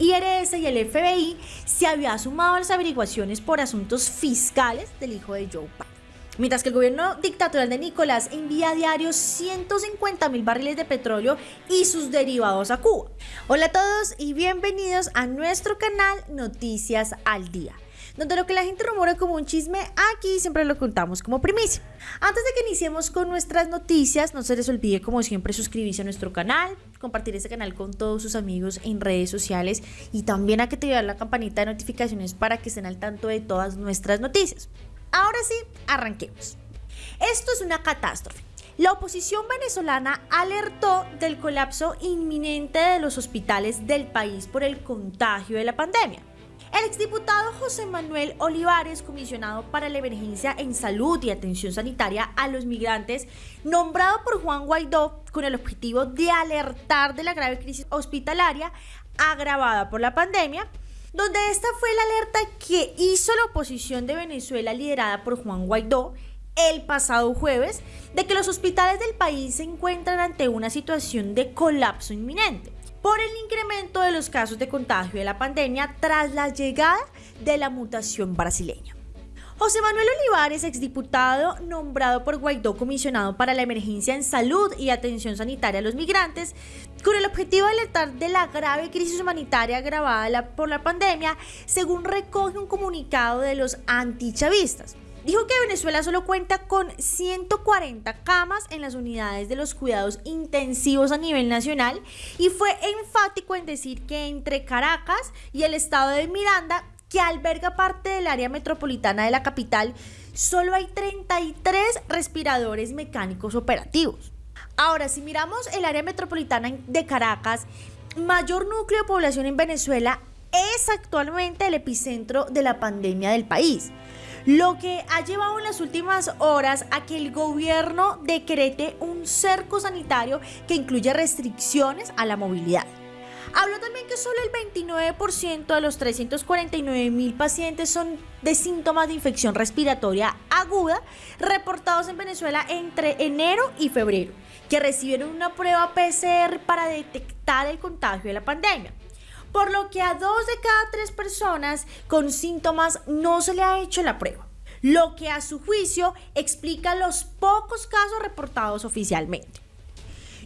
IRS y el FBI se había sumado a las averiguaciones por asuntos fiscales del hijo de Joe Biden. Mientras que el gobierno dictatorial de Nicolás envía a diario 150 mil barriles de petróleo y sus derivados a Cuba. Hola a todos y bienvenidos a nuestro canal Noticias al Día donde lo que la gente rumora como un chisme, aquí siempre lo contamos como primicia. Antes de que iniciemos con nuestras noticias, no se les olvide como siempre suscribirse a nuestro canal, compartir este canal con todos sus amigos en redes sociales y también que te la campanita de notificaciones para que estén al tanto de todas nuestras noticias. Ahora sí, arranquemos. Esto es una catástrofe. La oposición venezolana alertó del colapso inminente de los hospitales del país por el contagio de la pandemia. El exdiputado José Manuel Olivares, comisionado para la emergencia en salud y atención sanitaria a los migrantes, nombrado por Juan Guaidó con el objetivo de alertar de la grave crisis hospitalaria agravada por la pandemia, donde esta fue la alerta que hizo la oposición de Venezuela liderada por Juan Guaidó el pasado jueves de que los hospitales del país se encuentran ante una situación de colapso inminente por el incremento de los casos de contagio de la pandemia tras la llegada de la mutación brasileña. José Manuel Olivares, exdiputado nombrado por Guaidó comisionado para la emergencia en salud y atención sanitaria a los migrantes, con el objetivo de alertar de la grave crisis humanitaria agravada por la pandemia, según recoge un comunicado de los antichavistas. Dijo que Venezuela solo cuenta con 140 camas en las unidades de los cuidados intensivos a nivel nacional y fue enfático en decir que entre Caracas y el estado de Miranda, que alberga parte del área metropolitana de la capital, solo hay 33 respiradores mecánicos operativos. Ahora, si miramos el área metropolitana de Caracas, mayor núcleo de población en Venezuela, es actualmente el epicentro de la pandemia del país lo que ha llevado en las últimas horas a que el gobierno decrete un cerco sanitario que incluye restricciones a la movilidad. Habló también que solo el 29% de los 349 mil pacientes son de síntomas de infección respiratoria aguda reportados en Venezuela entre enero y febrero, que recibieron una prueba PCR para detectar el contagio de la pandemia por lo que a dos de cada tres personas con síntomas no se le ha hecho la prueba, lo que a su juicio explica los pocos casos reportados oficialmente.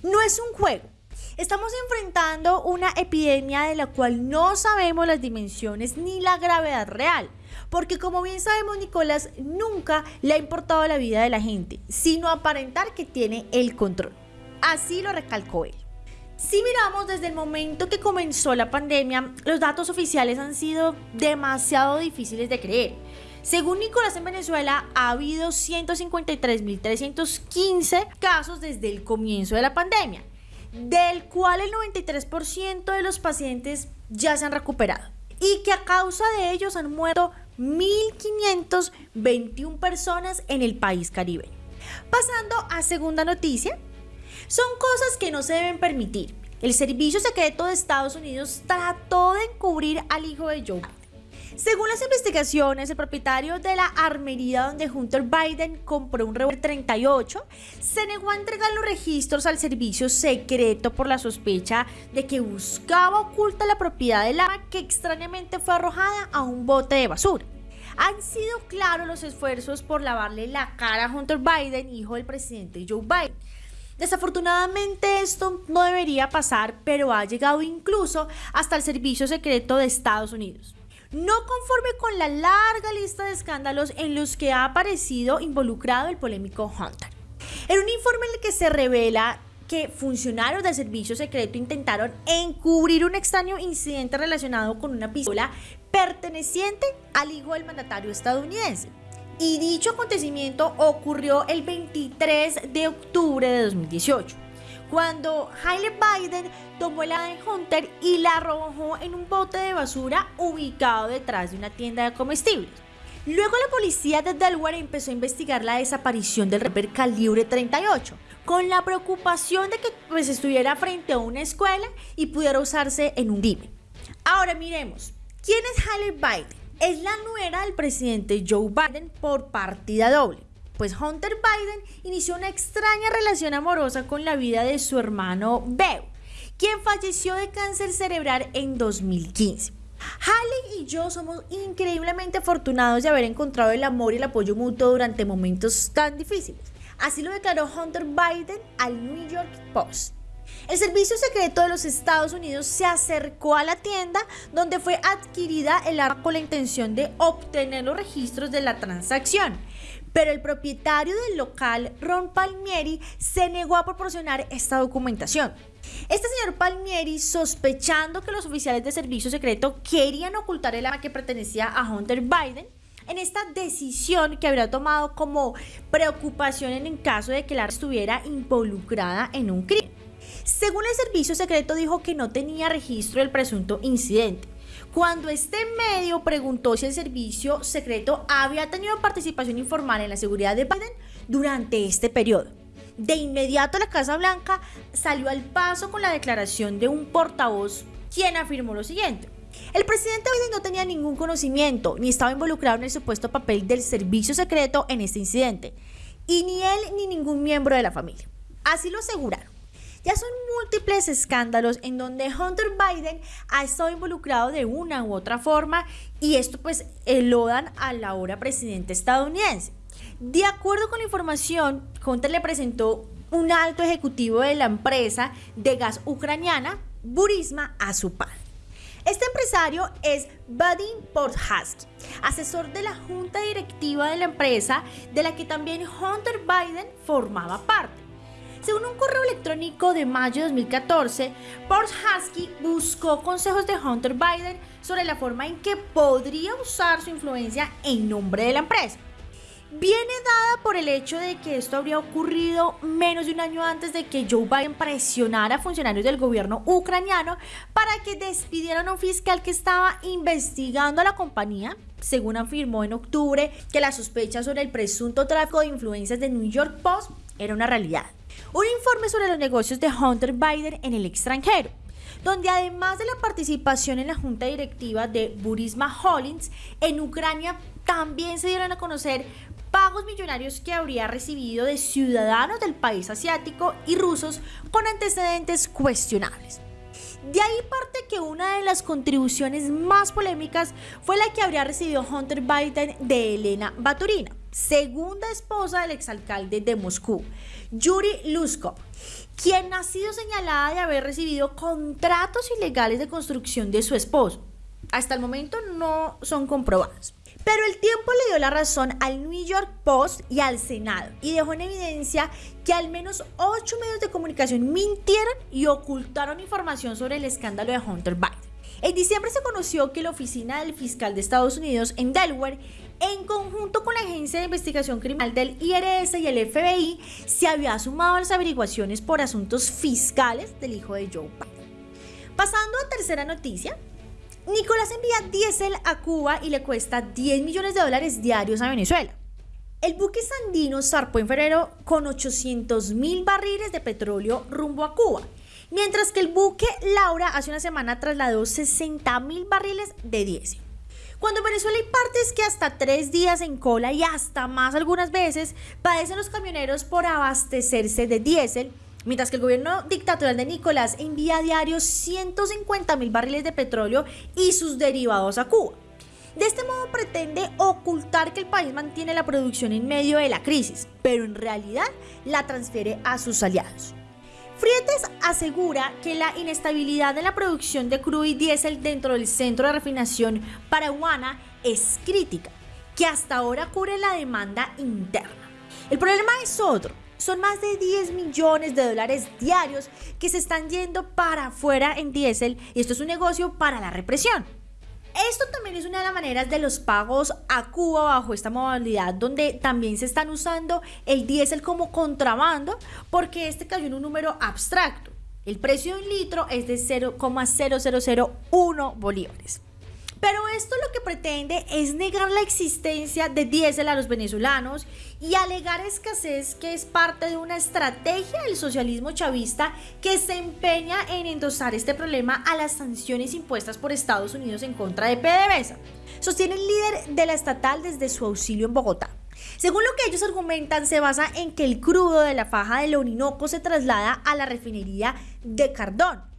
No es un juego. Estamos enfrentando una epidemia de la cual no sabemos las dimensiones ni la gravedad real, porque como bien sabemos Nicolás nunca le ha importado la vida de la gente, sino aparentar que tiene el control. Así lo recalcó él. Si miramos desde el momento que comenzó la pandemia, los datos oficiales han sido demasiado difíciles de creer. Según Nicolás en Venezuela, ha habido 153.315 casos desde el comienzo de la pandemia, del cual el 93% de los pacientes ya se han recuperado y que a causa de ellos han muerto 1.521 personas en el país caribeño. Pasando a segunda noticia, son cosas que no se deben permitir. El Servicio Secreto de Estados Unidos trató de encubrir al hijo de Joe según las investigaciones, el propietario de la armería donde Hunter Biden compró un revólver 38 se negó a entregar los registros al servicio secreto por la sospecha de que buscaba oculta la propiedad del arma que extrañamente fue arrojada a un bote de basura. Han sido claros los esfuerzos por lavarle la cara a Hunter Biden, hijo del presidente Joe Biden. Desafortunadamente esto no debería pasar, pero ha llegado incluso hasta el Servicio Secreto de Estados Unidos. No conforme con la larga lista de escándalos en los que ha aparecido involucrado el polémico Hunter. En un informe en el que se revela que funcionarios del servicio secreto intentaron encubrir un extraño incidente relacionado con una pistola perteneciente al hijo del mandatario estadounidense y dicho acontecimiento ocurrió el 23 de octubre de 2018, cuando Haile Biden tomó la de Hunter y la arrojó en un bote de basura ubicado detrás de una tienda de comestibles. Luego la policía de Delaware empezó a investigar la desaparición del revólver calibre 38, con la preocupación de que pues, estuviera frente a una escuela y pudiera usarse en un crimen. Ahora miremos, ¿quién es Haile Biden? Es la nuera del presidente Joe Biden por partida doble. Pues Hunter Biden inició una extraña relación amorosa con la vida de su hermano Beau, quien falleció de cáncer cerebral en 2015. Haley y yo somos increíblemente afortunados de haber encontrado el amor y el apoyo mutuo durante momentos tan difíciles. Así lo declaró Hunter Biden al New York Post. El Servicio Secreto de los Estados Unidos se acercó a la tienda donde fue adquirida el arma con la intención de obtener los registros de la transacción. Pero el propietario del local, Ron Palmieri, se negó a proporcionar esta documentación. Este señor Palmieri, sospechando que los oficiales de servicio secreto querían ocultar el arma que pertenecía a Hunter Biden, en esta decisión que habría tomado como preocupación en el caso de que la estuviera involucrada en un crimen. Según el servicio secreto dijo que no tenía registro del presunto incidente. Cuando este medio preguntó si el servicio secreto había tenido participación informal en la seguridad de Biden durante este periodo. De inmediato la Casa Blanca salió al paso con la declaración de un portavoz quien afirmó lo siguiente. El presidente Biden no tenía ningún conocimiento ni estaba involucrado en el supuesto papel del servicio secreto en este incidente, y ni él ni ningún miembro de la familia. Así lo aseguraron. Ya son múltiples escándalos en donde Hunter Biden ha estado involucrado de una u otra forma y esto pues elodan al ahora presidente estadounidense. De acuerdo con la información, Hunter le presentó un alto ejecutivo de la empresa de gas ucraniana, Burisma, a su padre. Este empresario es Vadim Podhasky, asesor de la junta directiva de la empresa de la que también Hunter Biden formaba parte. Según un correo electrónico de mayo de 2014, Husky buscó consejos de Hunter Biden sobre la forma en que podría usar su influencia en nombre de la empresa. Viene dada por el hecho de que esto habría ocurrido menos de un año antes de que Joe Biden presionara a funcionarios del gobierno ucraniano para que despidieran a un fiscal que estaba investigando a la compañía, según afirmó en octubre que la sospecha sobre el presunto tráfico de influencias de New York Post era una realidad un informe sobre los negocios de Hunter Biden en el extranjero, donde además de la participación en la junta directiva de Burisma Holdings en Ucrania, también se dieron a conocer pagos millonarios que habría recibido de ciudadanos del país asiático y rusos con antecedentes cuestionables. De ahí parte que una de las contribuciones más polémicas fue la que habría recibido Hunter Biden de Elena Baturina, segunda esposa del exalcalde de Moscú, Yuri Luskov, quien ha sido señalada de haber recibido contratos ilegales de construcción de su esposo. Hasta el momento no son comprobados. Pero el tiempo le dio la razón al New York Post y al Senado y dejó en evidencia que al menos ocho medios de comunicación mintieron y ocultaron información sobre el escándalo de Hunter Biden. En diciembre se conoció que la oficina del fiscal de Estados Unidos en Delaware, en conjunto con la Agencia de Investigación Criminal del IRS y el FBI, se había sumado a las averiguaciones por asuntos fiscales del hijo de Joe Biden. Pasando a tercera noticia, Nicolás envía diésel a Cuba y le cuesta 10 millones de dólares diarios a Venezuela. El buque Sandino zarpó en febrero con 800 mil barriles de petróleo rumbo a Cuba mientras que el buque Laura hace una semana trasladó 60 mil barriles de diésel. Cuando en Venezuela hay partes que hasta tres días en cola y hasta más algunas veces padecen los camioneros por abastecerse de diésel, mientras que el gobierno dictatorial de Nicolás envía a diario 150 mil barriles de petróleo y sus derivados a Cuba. De este modo pretende ocultar que el país mantiene la producción en medio de la crisis, pero en realidad la transfiere a sus aliados. Frietes asegura que la inestabilidad en la producción de crudo y diésel dentro del centro de refinación paraguana es crítica, que hasta ahora cubre la demanda interna. El problema es otro. Son más de 10 millones de dólares diarios que se están yendo para afuera en diésel y esto es un negocio para la represión. Esto también es una de las maneras de los pagos a Cuba bajo esta modalidad donde también se están usando el diésel como contrabando porque este cayó en un número abstracto. El precio de un litro es de 0,0001 bolívares. Pero esto lo que pretende es negar la existencia de diésel a los venezolanos y alegar escasez que es parte de una estrategia del socialismo chavista que se empeña en endosar este problema a las sanciones impuestas por Estados Unidos en contra de PDVSA. Sostiene el líder de la estatal desde su auxilio en Bogotá. Según lo que ellos argumentan, se basa en que el crudo de la faja del Orinoco se traslada a la refinería de Cardón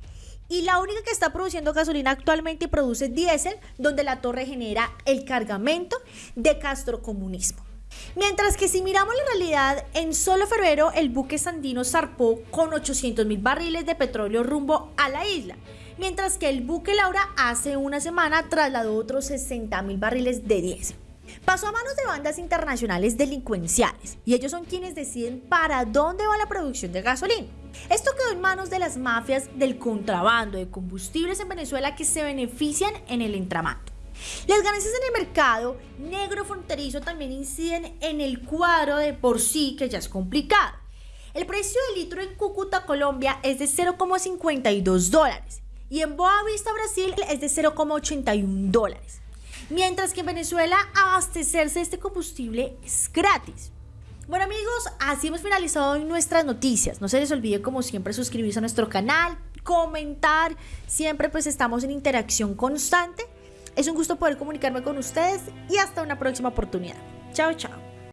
y la única que está produciendo gasolina actualmente produce diésel, donde la torre genera el cargamento de castrocomunismo. Mientras que si miramos la realidad, en solo febrero el buque Sandino zarpó con 800 mil barriles de petróleo rumbo a la isla, mientras que el buque Laura hace una semana trasladó otros 60 mil barriles de diésel. Pasó a manos de bandas internacionales delincuenciales y ellos son quienes deciden para dónde va la producción de gasolina. Esto quedó en manos de las mafias del contrabando de combustibles en Venezuela que se benefician en el entramado. Las ganancias en el mercado negro fronterizo también inciden en el cuadro de por sí que ya es complicado. El precio del litro en Cúcuta, Colombia es de 0,52 dólares y en Boa Vista, Brasil es de 0,81 dólares. Mientras que en Venezuela abastecerse de este combustible es gratis. Bueno amigos, así hemos finalizado hoy nuestras noticias. No se les olvide como siempre suscribirse a nuestro canal, comentar. Siempre pues estamos en interacción constante. Es un gusto poder comunicarme con ustedes y hasta una próxima oportunidad. Chao, chao.